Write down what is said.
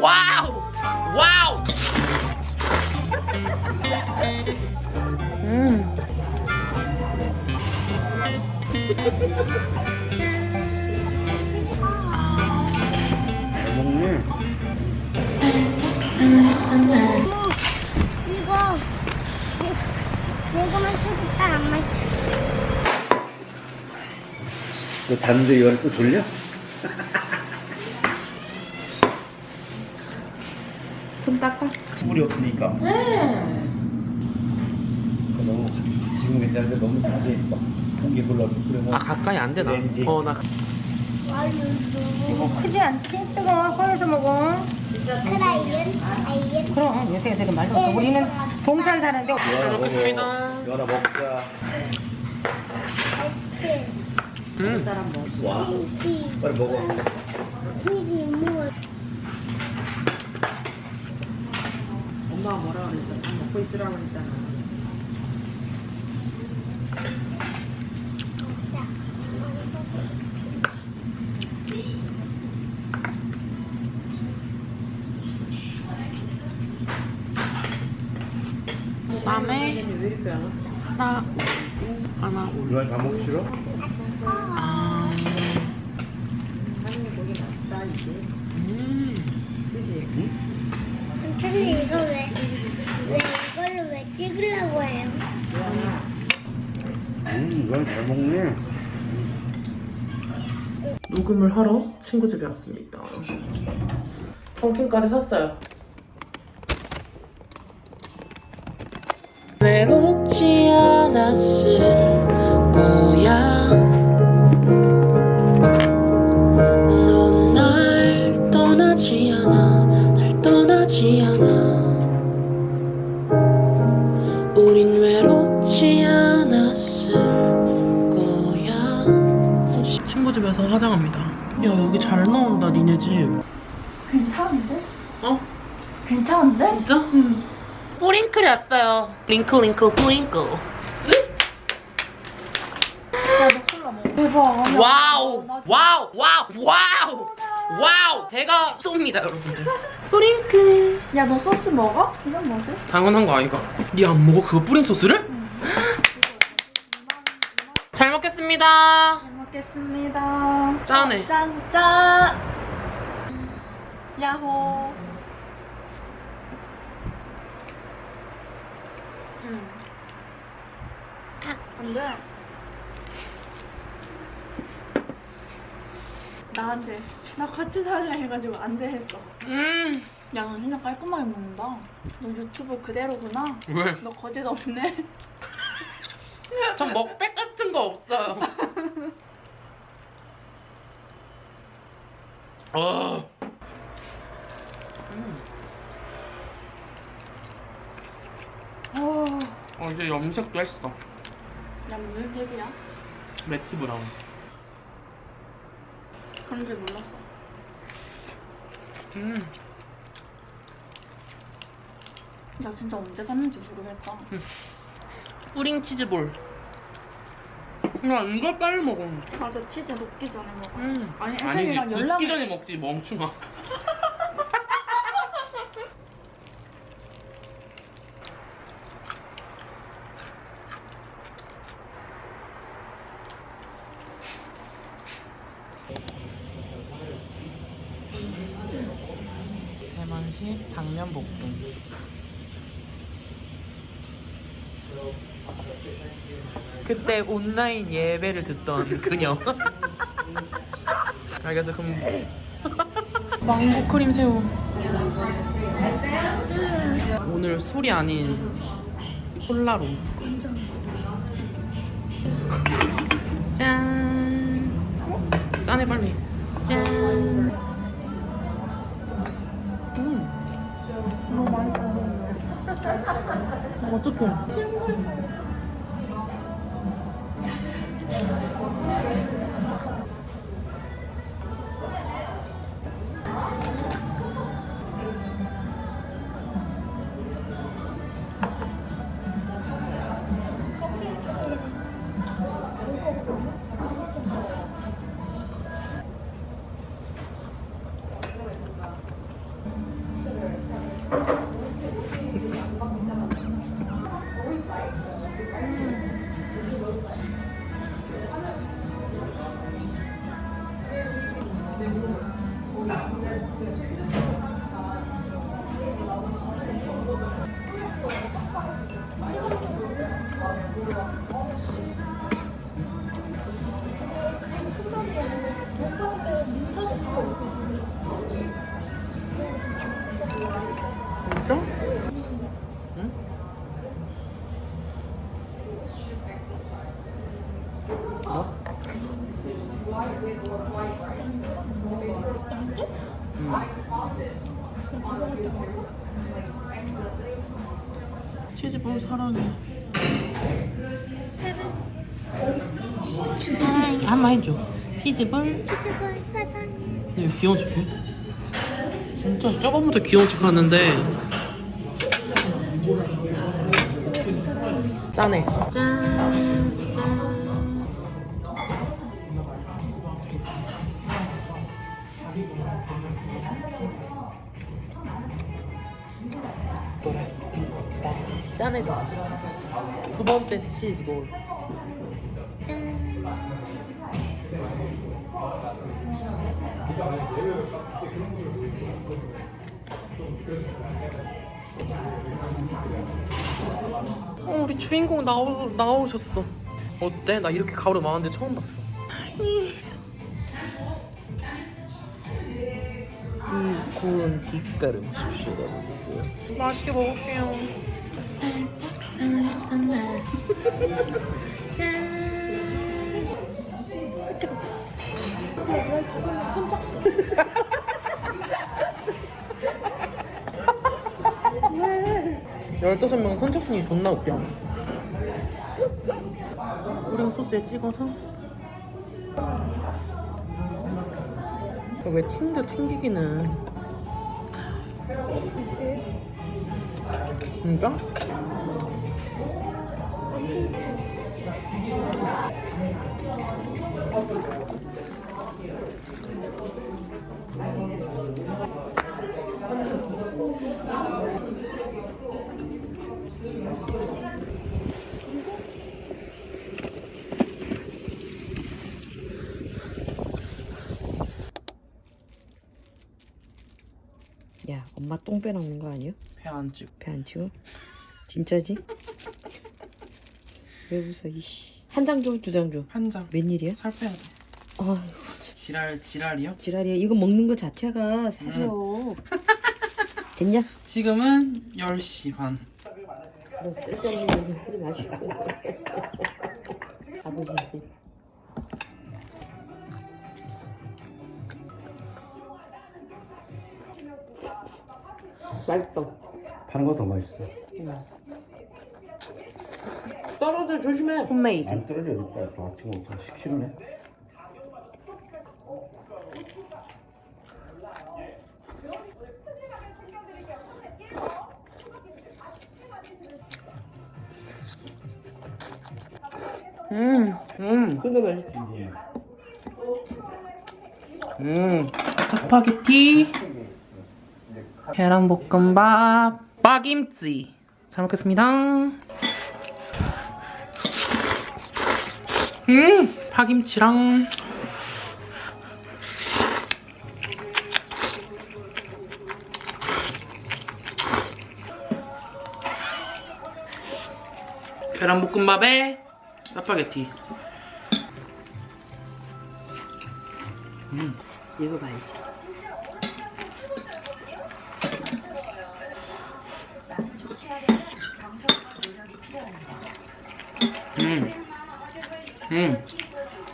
와우 와우 음 잘 먹네. 이거 이거만 쳐도 딱안 맞춰. 너 잤는데 이거를 또 돌려? 손 닦아 물이 없으니까. 그거 너무 지금 괜찮은데 너무 막 공기 불러 아 가까이 안 되나? 렌지. 어나 이거 크지 않지? 뜨거워 꺼내서 먹어 크라이언, 아이언. 그럼 요새 애들은 말도 없어 우리는 동산 사는데 잘 먹겠습니다. 연아 먹자. 치, 음. 와. 티, 빨리 먹어. 티리 뭐. 엄마가 뭐라 그랬어? 다 먹고 있으라고 그랬잖아. 다음에 왜 이렇게 안 와? 하나 하나 연아 다 먹기 싫어? 아 하는 고기 맛있다 이게. 음. 그지? 근데 이거 왜, 왜 이걸로 왜 찍으려고 해요? 음, 이건 잘 먹네. 녹음을 하러 친구 집에 왔습니다. 펌킨까지 샀어요. 외롭지 않았을 야 여기 잘 나온다 니네 집. 괜찮은데? 어? 괜찮은데? 진짜? 응. 뿌링클이 왔어요. 링크 링크 뿌링클. 야너 콜라 먹어 대박 wow wow wow wow wow 제가 쏩니다 여러분들. 뿌링클. 야너 소스 먹어? 이건 뭐지? 당연한 거 아이가? 니 안 먹어 그거 뿌링 소스를? 잘 먹겠습니다. 잘 먹겠습니다 짠해. 짠 짠 야호 음. 안 돼 나한테 나 같이 살래 해가지고 안 돼 했어 음. 야너 진짜 깔끔하게 먹는다 너 유튜브 그대로구나 왜? 너 거짓 없네 전 먹백 같은 거 없어요. 어. 음. 어, 어 이제 염색도 했어. 야 무슨 탭이야? 매트 브라운. 그런 줄 몰랐어 음. 나 진짜 언제 갔는지 모르겠다 뿌링 치즈볼. 야 이걸 빨리 먹어. 맞아 치즈 녹기 전에 먹어 음. 아니 아니지 애들이랑 연락 굽기 전에 먹지 멍충아. 대만식 당면 볶음. 그때 온라인 예배를 듣던 그녀. 알겠어 그럼 망고 크림 새우. 오늘 술이 아닌 콜라로. 짠. 짠해 빨리. 짠. 음. 너무 맛있다 어떡해. 치즈볼 사랑해. 사랑해. 한번 해줘. 치즈볼. 치즈볼 사랑해. 왜 귀여운 척해? 진짜 저번부터 귀여운 척 하는데 짠해 짠 짠. 짠해서 두 번째 치즈볼 어, 우리 주인공 나오, 나오셨어. 어때? 나 이렇게 가오를 많은데 처음 봤어. 이 고운 뒷가루 십시오. 맛있게 먹을게요. 열다섯 명 선착순이 존나 웃겨. 오렌 소스에 찍어서. 왜 튕겨 튕기기는. 진짜? 야, 엄마 똥 빼놓는 거 아니야? 배안 찍. 배안 치워? 진짜지? 왜 웃어, 이씨. 한 장 줘, 두 장 줘. 한 장. 웬일이야? 살 빼야 돼. 아휴, 지랄 지랄이요? 지랄이야. 이거 먹는 거 자체가 사려. 됐냐? 지금은 10시 반. 너 쓸데없는 얘기 하지 마시고. 아버지. 맛있어. 파는 거더 맛있어. 떨어져 조심해. 홈메이드. 안 떨어져 있다. 다 지금 10kg네. 음, 음, 근데 맛있지. 음. 짜파게티, 계란볶음밥, 빠김치. 잘 먹겠습니다. 음, 파김치랑 계란볶음밥에 짜파게티. 이거 봐야지. 음. 음.